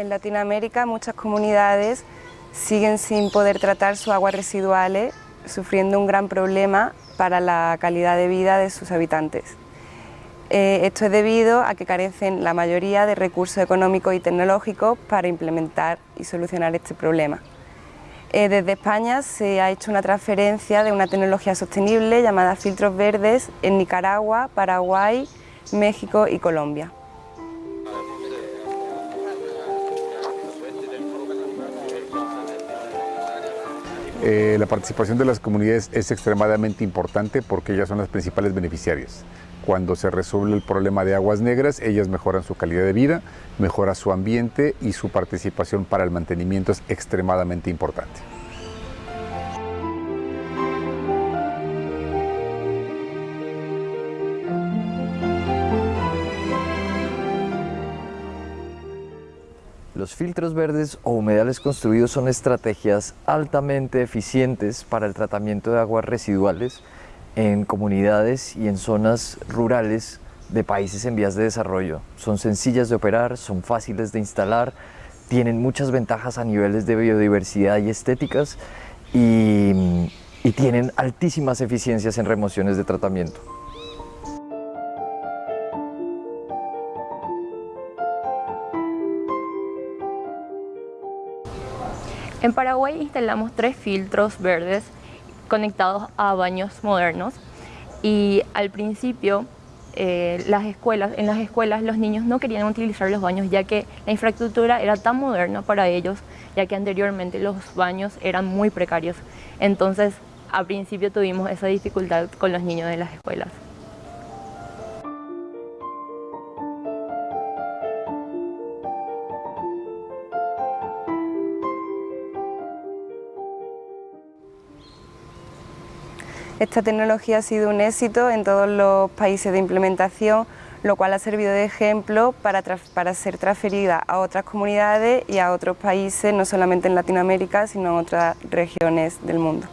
En Latinoamérica muchas comunidades siguen sin poder tratar sus aguas residuales, sufriendo un gran problema para la calidad de vida de sus habitantes. Eh, esto es debido a que carecen la mayoría de recursos económicos y tecnológicos para implementar y solucionar este problema. Eh, desde España se ha hecho una transferencia de una tecnología sostenible llamada filtros verdes en Nicaragua, Paraguay, México y Colombia. Eh, la participación de las comunidades es extremadamente importante porque ellas son las principales beneficiarias. Cuando se resuelve el problema de aguas negras, ellas mejoran su calidad de vida, mejora su ambiente y su participación para el mantenimiento es extremadamente importante. Los filtros verdes o humedales construidos son estrategias altamente eficientes para el tratamiento de aguas residuales en comunidades y en zonas rurales de países en vías de desarrollo. Son sencillas de operar, son fáciles de instalar, tienen muchas ventajas a niveles de biodiversidad y estéticas y, y tienen altísimas eficiencias en remociones de tratamiento. En Paraguay instalamos tres filtros verdes conectados a baños modernos y al principio eh, las escuelas, en las escuelas los niños no querían utilizar los baños ya que la infraestructura era tan moderna para ellos ya que anteriormente los baños eran muy precarios. Entonces al principio tuvimos esa dificultad con los niños de las escuelas. Esta tecnología ha sido un éxito en todos los países de implementación, lo cual ha servido de ejemplo para, ser transferida a otras comunidades y a otros países, no solamente en Latinoamérica, sino en otras regiones del mundo.